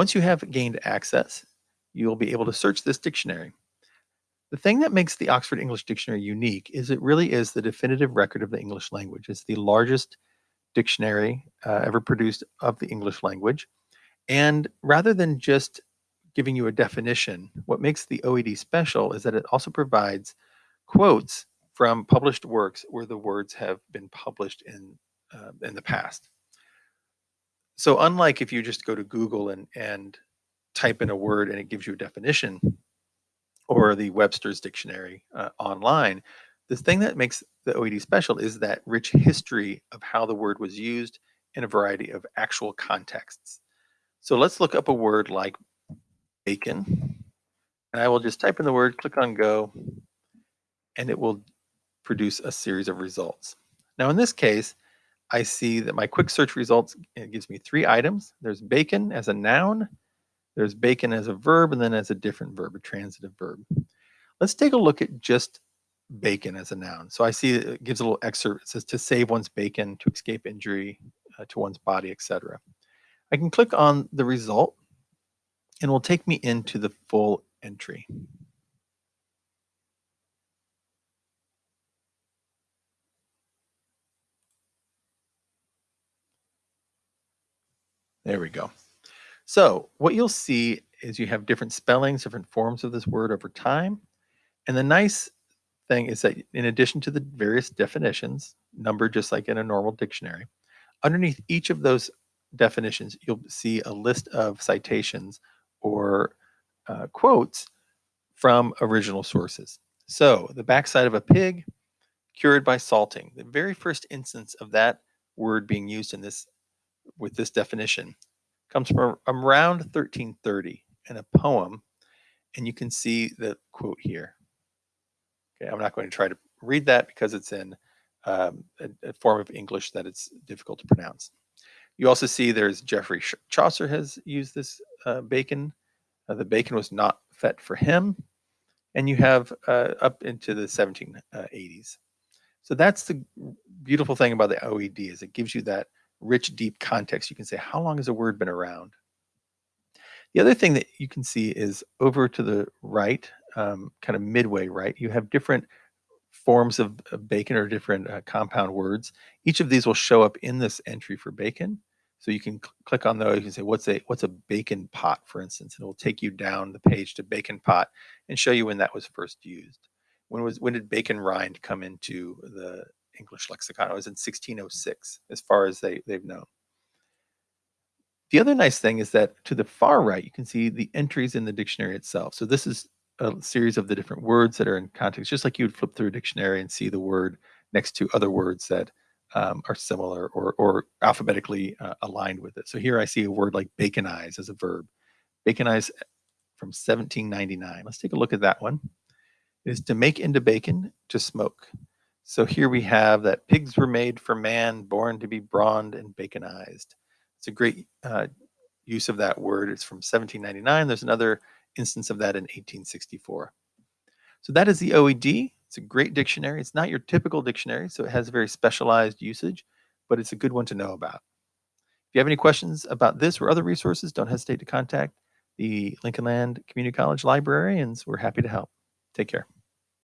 Once you have gained access, you'll be able to search this dictionary. The thing that makes the Oxford English Dictionary unique is it really is the definitive record of the English language. It's the largest dictionary uh, ever produced of the English language. And rather than just giving you a definition, what makes the OED special is that it also provides quotes from published works where the words have been published in uh, in the past. So unlike if you just go to Google and and type in a word and it gives you a definition, or the Webster's dictionary uh, online, the thing that makes the OED special is that rich history of how the word was used in a variety of actual contexts. So let's look up a word like bacon. And I will just type in the word, click on go, and it will produce a series of results. Now in this case, I see that my quick search results it gives me three items. There's bacon as a noun, there's bacon as a verb and then as a different verb, a transitive verb. Let's take a look at just bacon as a noun. So I see it gives a little excerpt. It says to save one's bacon, to escape injury uh, to one's body, etc. I can click on the result and it will take me into the full entry. There we go. So what you'll see is you have different spellings, different forms of this word over time. And the nice thing is that in addition to the various definitions, numbered just like in a normal dictionary, underneath each of those definitions, you'll see a list of citations or uh, quotes from original sources. So the backside of a pig, cured by salting. The very first instance of that word being used in this with this definition comes from around 1330 in a poem, and you can see the quote here. Okay, I'm not going to try to read that because it's in um, a, a, form of English that it's difficult to pronounce. You also see there's Geoffrey Chaucer has used this uh, bacon. Uh, the bacon was not fit for him. And you have uh, up into the 1780s. So that's the beautiful thing about the OED is it gives you that rich, deep context, you can say, how long has a word been around? The other thing that you can see is over to the right, um, kind of midway right, you have different forms of, bacon or different uh, compound words. Each of these will show up in this entry for bacon. So you can cl click on those. You can say, what's a what's a bacon pot, for instance, and it will take you down the page to bacon pot and show you when that was first used. When was when did bacon rind come into the English lexicon. It was in 1606, as far as they, they've known. The other nice thing is that to the far right, you can see the entries in the dictionary itself. So this is a series of the different words that are in context, just like you would flip through a dictionary and see the word next to other words that um, are similar or, or alphabetically uh, aligned with it. So here I see a word like baconize as a verb. Baconize from 1799. Let's take a look at that one. It is to make into bacon, to smoke. So here we have that pigs were made for man, born to be brawned and baconized. It's a great uh, use of that word. It's from 1799. There's another instance of that in 1864. So that is the OED. It's a great dictionary. It's not your typical dictionary, so it has very specialized usage, but it's a good one to know about. If you have any questions about this or other resources, don't hesitate to contact the Lincoln Land Community College librarians. We're happy to help. Take care.